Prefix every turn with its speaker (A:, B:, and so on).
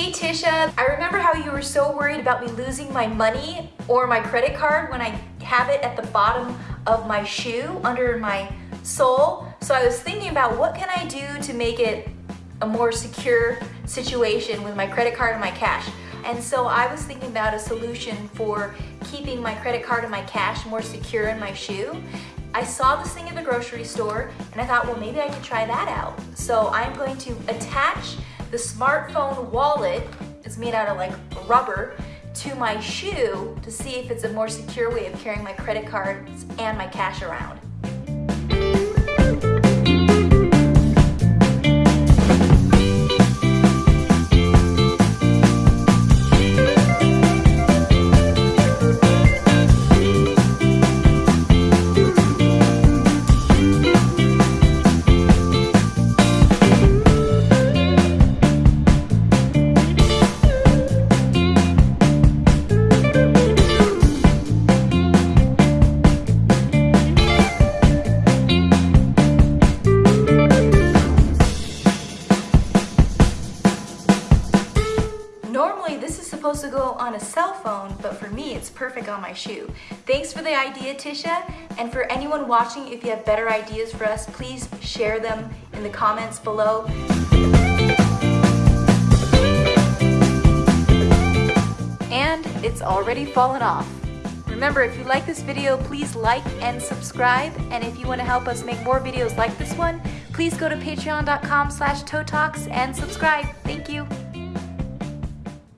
A: Hey Tisha, I remember how you were so worried about me losing my money or my credit card when I have it at the bottom of my shoe under my sole. So I was thinking about what can I do to make it a more secure situation with my credit card and my cash. And so I was thinking about a solution for keeping my credit card and my cash more secure in my shoe. I saw this thing at the grocery store and I thought, well, maybe I could try that out. So I'm going to attach the smartphone wallet, is made out of like rubber, to my shoe to see if it's a more secure way of carrying my credit cards and my cash around. Normally this is supposed to go on a cell phone, but for me it's perfect on my shoe. Thanks for the idea, Tisha. And for anyone watching, if you have better ideas for us, please share them in the comments below. And it's already fallen off. Remember, if you like this video, please like and subscribe. And if you want to help us make more videos like this one, please go to patreon.com slash and subscribe. Thank you.